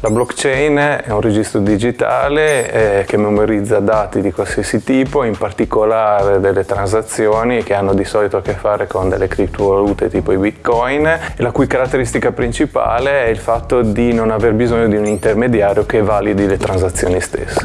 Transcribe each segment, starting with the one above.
La blockchain è un registro digitale eh, che memorizza dati di qualsiasi tipo, in particolare delle transazioni che hanno di solito a che fare con delle criptovalute tipo i bitcoin e la cui caratteristica principale è il fatto di non aver bisogno di un intermediario che validi le transazioni stesse.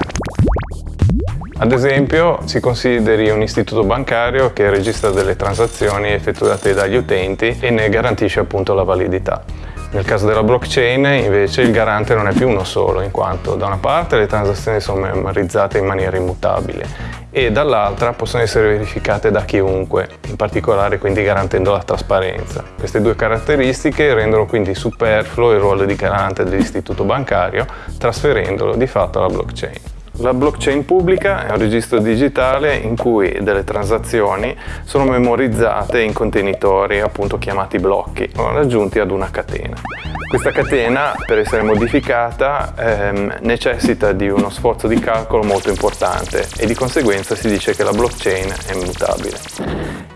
Ad esempio si consideri un istituto bancario che registra delle transazioni effettuate dagli utenti e ne garantisce appunto la validità. Nel caso della blockchain invece il garante non è più uno solo, in quanto da una parte le transazioni sono memorizzate in maniera immutabile e dall'altra possono essere verificate da chiunque, in particolare quindi garantendo la trasparenza. Queste due caratteristiche rendono quindi superfluo il ruolo di garante dell'istituto bancario, trasferendolo di fatto alla blockchain. La blockchain pubblica è un registro digitale in cui delle transazioni sono memorizzate in contenitori appunto chiamati blocchi, raggiunti ad una catena. Questa catena per essere modificata ehm, necessita di uno sforzo di calcolo molto importante e di conseguenza si dice che la blockchain è immutabile.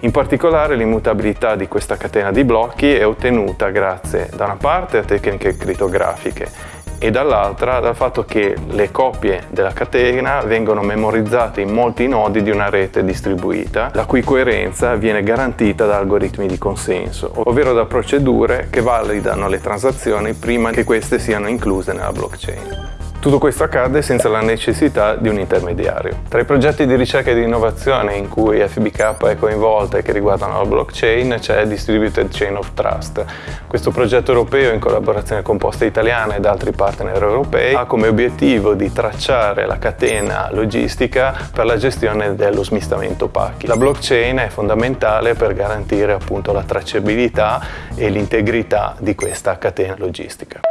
In particolare l'immutabilità di questa catena di blocchi è ottenuta grazie da una parte a tecniche crittografiche e dall'altra dal fatto che le copie della catena vengono memorizzate in molti nodi di una rete distribuita, la cui coerenza viene garantita da algoritmi di consenso, ovvero da procedure che validano le transazioni prima che queste siano incluse nella blockchain. Tutto questo accade senza la necessità di un intermediario. Tra i progetti di ricerca e di innovazione in cui FBK è coinvolta e che riguardano la blockchain c'è Distributed Chain of Trust. Questo progetto europeo in collaborazione con Poste Italiana ed altri partner europei ha come obiettivo di tracciare la catena logistica per la gestione dello smistamento pacchi. La blockchain è fondamentale per garantire appunto la tracciabilità e l'integrità di questa catena logistica.